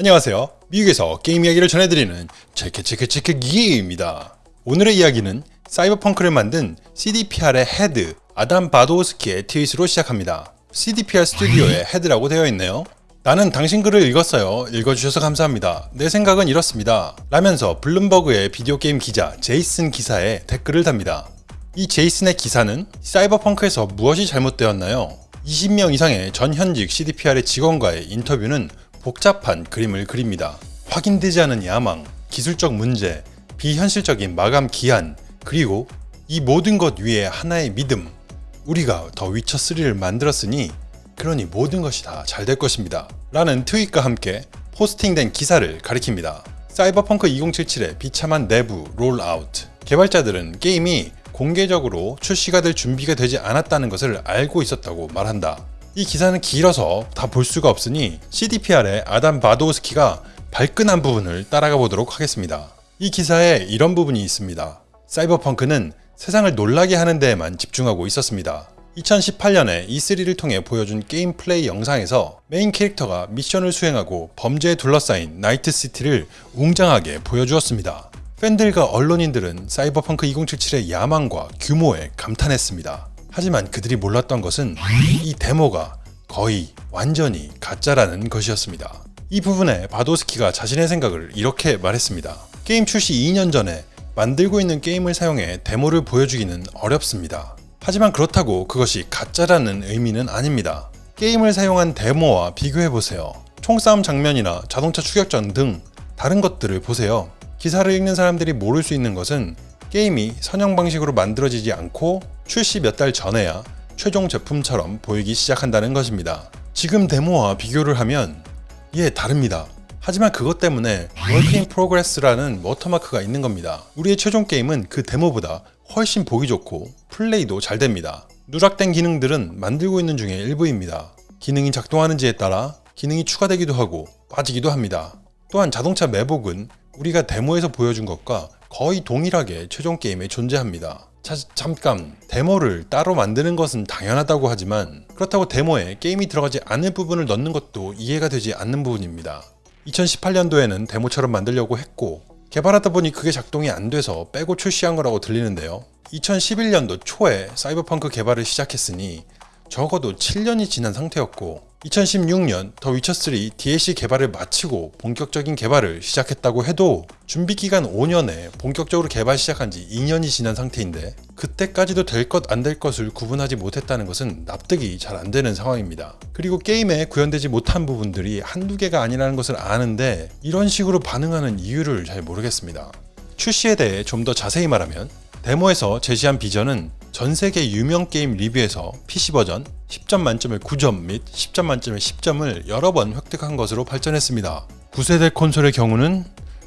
안녕하세요. 미국에서 게임 이야기를 전해드리는 치크치크치크기입니다. 오늘의 이야기는 사이버펑크를 만든 CDPR의 head 아담 바도우스키의 트윗으로 시작합니다. CDPR 스튜디오의 head라고 되어 있네요. 나는 당신 글을 읽었어요. 읽어주셔서 감사합니다. 내 생각은 이렇습니다. 라면서 블룸버그의 비디오 게임 기자 제이슨 기사에 댓글을 답니다. 이 제이슨의 기사는 사이버펑크에서 무엇이 잘못되었나요? 20명 이상의 전 현직 CDPR의 직원과의 인터뷰는 복잡한 그림을 그립니다. 확인되지 않은 야망, 기술적 문제, 비현실적인 마감 기한, 그리고 이 모든 것 위에 하나의 믿음. 우리가 더 위쳐3를 만들었으니 그러니 모든 것이 다 잘 될 것입니다. 라는 트윗과 함께 포스팅된 기사를 가리킵니다. 사이버펑크 2077의 비참한 내부 롤아웃. 개발자들은 게임이 공개적으로 출시가 될 준비가 되지 않았다는 것을 알고 있었다고 말한다. 이 기사는 길어서 다 볼 수가 없으니 CDPR의 아담 바도우스키가 발끈한 부분을 따라가 보도록 하겠습니다. 이 기사에 이런 부분이 있습니다. 사이버펑크는 세상을 놀라게 하는 데에만 집중하고 있었습니다. 2018년에 E3를 통해 보여준 게임 플레이 영상에서 메인 캐릭터가 미션을 수행하고 범죄에 둘러싸인 나이트시티를 웅장하게 보여주었습니다. 팬들과 언론인들은 사이버펑크 2077의 야망과 규모에 감탄했습니다. 하지만 그들이 몰랐던 것은 이 데모가 거의 완전히 가짜라는 것이었습니다. 이 부분에 바도스키가 자신의 생각을 이렇게 말했습니다. 게임 출시 2년 전에 만들고 있는 게임을 사용해 데모를 보여주기는 어렵습니다. 하지만 그렇다고 그것이 가짜라는 의미는 아닙니다. 게임을 사용한 데모와 비교해보세요. 총싸움 장면이나 자동차 추격전 등 다른 것들을 보세요. 기사를 읽는 사람들이 모를 수 있는 것은 게임이 선형 방식으로 만들어지지 않고 출시 몇 달 전에야 최종 제품처럼 보이기 시작한다는 것입니다. 지금 데모와 비교를 하면 예 다릅니다. 하지만 그것 때문에 in Progress라는 워터마크가 있는 겁니다. 우리의 최종 게임은 그 데모보다 훨씬 보기 좋고 플레이도 잘 됩니다. 누락된 기능들은 만들고 있는 중에 일부입니다. 기능이 작동하는지에 따라 기능이 추가되기도 하고 빠지기도 합니다. 또한 자동차 매복은 우리가 데모에서 보여준 것과 거의 동일하게 최종 게임에 존재합니다. 자, 잠깐 데모를 따로 만드는 것은 당연하다고 하지만 그렇다고 데모에 게임이 들어가지 않을 부분을 넣는 것도 이해가 되지 않는 부분입니다. 2018년도에는 데모처럼 만들려고 했고 개발하다 보니 그게 작동이 안 돼서 빼고 출시한 거라고 들리는데요. 2011년도 초에 사이버펑크 개발을 시작했으니 적어도 7년이 지난 상태였고 2016년 더 위쳐3 DLC 개발을 마치고 본격적인 개발을 시작했다고 해도 준비기간 5년에 본격적으로 개발 시작한 지 2년이 지난 상태인데 그때까지도 될 것 안 될 것을 구분하지 못했다는 것은 납득이 잘 안 되는 상황입니다. 그리고 게임에 구현되지 못한 부분들이 한두 개가 아니라는 것을 아는데 이런 식으로 반응하는 이유를 잘 모르겠습니다. 출시에 대해 좀 더 자세히 말하면 데모에서 제시한 비전은 전 세계 유명 게임 리뷰에서 PC 버전 10점 만점에 9점 및 10점 만점에 10점을 여러 번 획득한 것으로 발전했습니다. 9세대 콘솔의 경우는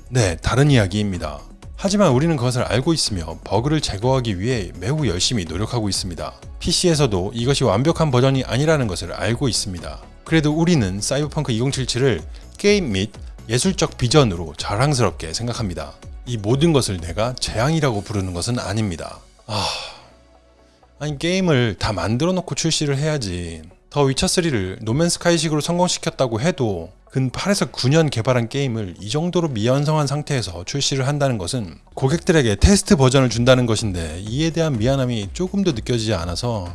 네, 다른 이야기입니다. 하지만 우리는 그것을 알고 있으며 버그를 제거하기 위해 매우 열심히 노력하고 있습니다. PC에서도 이것이 완벽한 버전이 아니라는 것을 알고 있습니다. 그래도 우리는 사이버펑크 2077을 게임 및 예술적 비전으로 자랑스럽게 생각합니다. 이 모든 것을 내가 재앙이라고 부르는 것은 아닙니다. 아... 아니 게임을 다 만들어 놓고 출시를 해야지 더 위쳐3를 노맨스카이식으로 성공시켰다고 해도 근 8에서 9년 개발한 게임을 이 정도로 미완성한 상태에서 출시를 한다는 것은 고객들에게 테스트 버전을 준다는 것인데 이에 대한 미안함이 조금도 느껴지지 않아서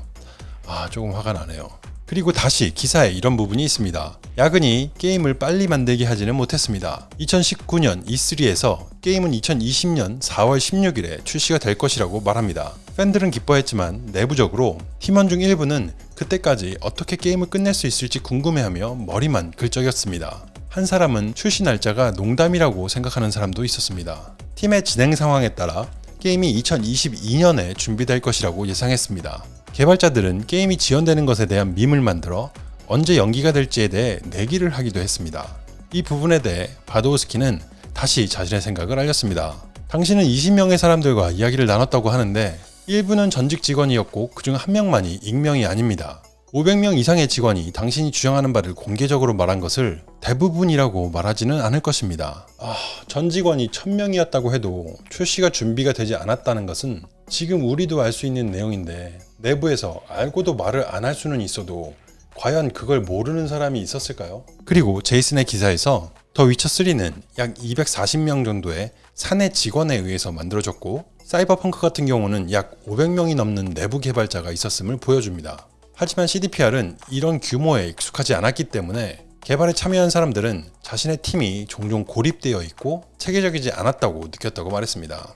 아 조금 화가 나네요. 그리고 다시 기사에 이런 부분이 있습니다. 야근이 게임을 빨리 만들게 하지는 못했습니다. 2019년 E3에서 게임은 2020년 4월 16일에 출시가 될 것이라고 말합니다. 팬들은 기뻐했지만 내부적으로 팀원 중 일부는 그때까지 어떻게 게임을 끝낼 수 있을지 궁금해하며 머리만 긁적였습니다. 한 사람은 출시 날짜가 농담이라고 생각하는 사람도 있었습니다. 팀의 진행 상황에 따라 게임이 2022년에 준비될 것이라고 예상했습니다. 개발자들은 게임이 지연되는 것에 대한 밈을 만들어 언제 연기가 될지에 대해 내기를 하기도 했습니다. 이 부분에 대해 바도우스키는 다시 자신의 생각을 알렸습니다. 당신은 20명의 사람들과 이야기를 나눴다고 하는데 일부는 전직 직원이었고 그중 한 명만이 익명이 아닙니다. 500명 이상의 직원이 당신이 주장하는 바를 공개적으로 말한 것을 대부분이라고 말하지는 않을 것입니다. 아, 전 직원이 1000명이었다고 해도 출시가 준비가 되지 않았다는 것은 지금 우리도 알 수 있는 내용인데 내부에서 알고도 말을 안 할 수는 있어도 과연 그걸 모르는 사람이 있었을까요? 그리고 제이슨의 기사에서 더 위쳐3는 약 240명 정도의 사내 직원에 의해서 만들어졌고 사이버펑크 같은 경우는 약 500명이 넘는 내부 개발자가 있었음을 보여줍니다. 하지만 CDPR은 이런 규모에 익숙하지 않았기 때문에 개발에 참여한 사람들은 자신의 팀이 종종 고립되어 있고 체계적이지 않았다고 느꼈다고 말했습니다.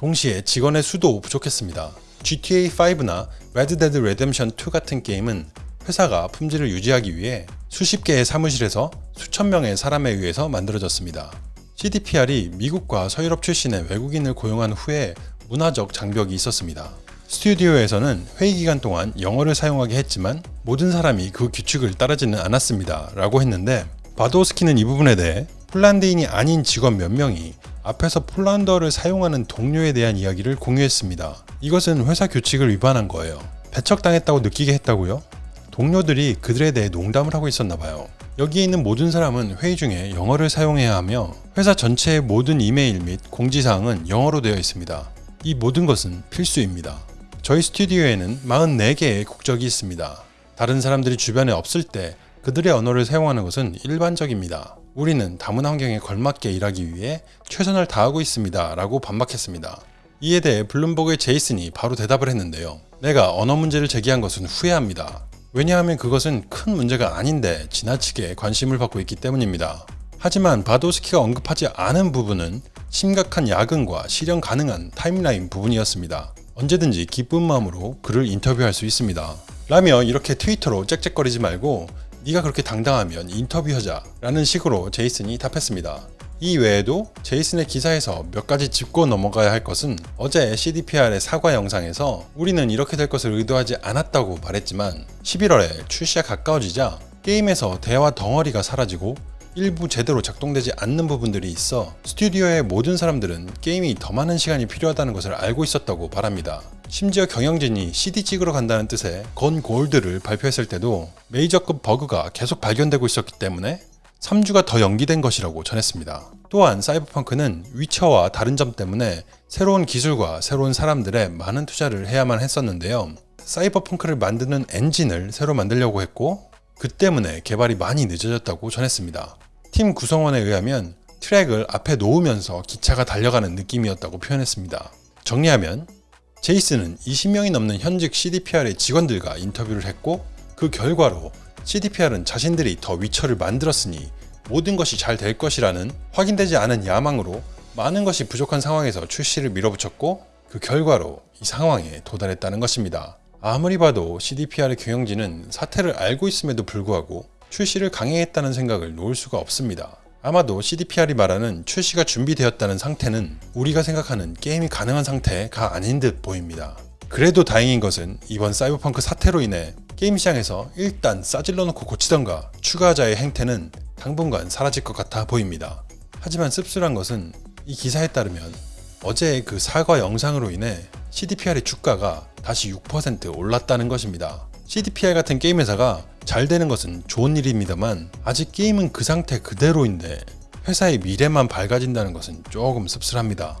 동시에 직원의 수도 부족했습니다. GTA5나 Red Dead Redemption 2 같은 게임은 회사가 품질을 유지하기 위해 수십 개의 사무실에서 수천 명의 사람에 의해서 만들어졌습니다. CDPR이 미국과 서유럽 출신의 외국인을 고용한 후에 문화적 장벽이 있었습니다. 스튜디오에서는 회의 기간 동안 영어를 사용하게 했지만 모든 사람이 그 규칙을 따르지는 않았습니다. 라고 했는데 바도스키는 이 부분에 대해 폴란드인이 아닌 직원 몇 명이 앞에서 폴란드어를 사용하는 동료에 대한 이야기를 공유했습니다. 이것은 회사 규칙을 위반한 거예요. 배척당했다고 느끼게 했다고요? 동료들이 그들에 대해 농담을 하고 있었나 봐요. 여기에 있는 모든 사람은 회의 중에 영어를 사용해야 하며 회사 전체의 모든 이메일 및 공지사항은 영어로 되어 있습니다. 이 모든 것은 필수입니다. 저희 스튜디오에는 44개의 국적이 있습니다. 다른 사람들이 주변에 없을 때 그들의 언어를 사용하는 것은 일반적입니다. 우리는 다문 환경에 걸맞게 일하기 위해 최선을 다하고 있습니다. 라고 반박했습니다. 이에 대해 블룸버그의 제이슨이 바로 대답을 했는데요. 내가 언어 문제를 제기한 것은 후회합니다. 왜냐하면 그것은 큰 문제가 아닌데 지나치게 관심을 받고 있기 때문입니다. 하지만 바도스키가 언급하지 않은 부분은 심각한 야근과 실현 가능한 타임라인 부분이었습니다. 언제든지 기쁜 마음으로 그를 인터뷰할 수 있습니다. 라며 이렇게 트위터로 짹짹거리지 말고 네가 그렇게 당당하면 인터뷰하자 라는 식으로 제이슨이 답했습니다. 이 외에도 제이슨의 기사에서 몇 가지 짚고 넘어가야 할 것은 어제 CDPR의 사과 영상에서 우리는 이렇게 될 것을 의도하지 않았다고 말했지만 11월에 출시가 가까워지자 게임에서 대화 덩어리가 사라지고 일부 제대로 작동되지 않는 부분들이 있어 스튜디오의 모든 사람들은 게임이 더 많은 시간이 필요하다는 것을 알고 있었다고 말합니다. 심지어 경영진이 CD 찍으러 간다는 뜻의 건 골드를 발표했을 때도 메이저급 버그가 계속 발견되고 있었기 때문에 3주가 더 연기된 것이라고 전했습니다. 또한 사이버펑크는 위쳐와 다른 점 때문에 새로운 기술과 새로운 사람들의 많은 투자를 해야만 했었는데요. 사이버펑크를 만드는 엔진을 새로 만들려고 했고 그 때문에 개발이 많이 늦어졌다고 전했습니다. 팀 구성원에 의하면 트랙을 앞에 놓으면서 기차가 달려가는 느낌이었다고 표현했습니다. 정리하면 제이슨은 20명이 넘는 현직 CDPR의 직원들과 인터뷰를 했고 그 결과로 CDPR은 자신들이 더 위쳐를 만들었으니 모든 것이 잘 될 것이라는 확인되지 않은 야망으로 많은 것이 부족한 상황에서 출시를 밀어붙였고 그 결과로 이 상황에 도달했다는 것입니다. 아무리 봐도 CDPR의 경영진은 사태를 알고 있음에도 불구하고 출시를 강행했다는 생각을 놓을 수가 없습니다. 아마도 CDPR이 말하는 출시가 준비되었다는 상태는 우리가 생각하는 게임이 가능한 상태가 아닌 듯 보입니다. 그래도 다행인 것은 이번 사이버펑크 사태로 인해 게임 시장에서 일단 싸질러 놓고 고치던가 추가하자의 행태는 당분간 사라질 것 같아 보입니다. 하지만 씁쓸한 것은 이 기사에 따르면 어제의 그 사과 영상으로 인해 CDPR의 주가가 다시 6% 올랐다는 것입니다. CDPR 같은 게임 회사가 잘 되는 것은 좋은 일입니다만 아직 게임은 그 상태 그대로인데 회사의 미래만 밝아진다는 것은 조금 씁쓸합니다.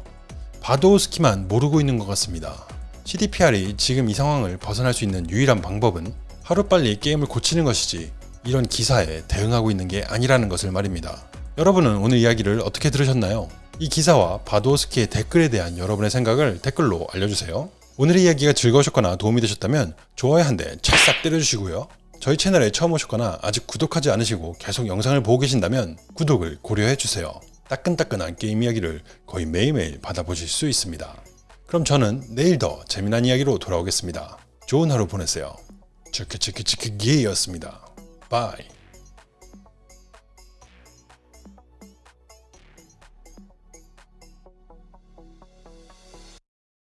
바도우스키만 모르고 있는 것 같습니다. CDPR이 지금 이 상황을 벗어날 수 있는 유일한 방법은 하루빨리 게임을 고치는 것이지 이런 기사에 대응하고 있는 게 아니라는 것을 말입니다. 여러분은 오늘 이야기를 어떻게 들으셨나요? 이 기사와 바도스키의 댓글에 대한 여러분의 생각을 댓글로 알려주세요. 오늘의 이야기가 즐거우셨거나 도움이 되셨다면 좋아요 한 대 찰싹 때려주시고요. 저희 채널에 처음 오셨거나 아직 구독하지 않으시고 계속 영상을 보고 계신다면 구독을 고려해주세요. 따끈따끈한 게임 이야기를 거의 매일매일 받아보실 수 있습니다. 그럼 저는 내일 더 재미난 이야기로 돌아오겠습니다. 좋은 하루 보내세요. 치크치크치크기였습니다. bye.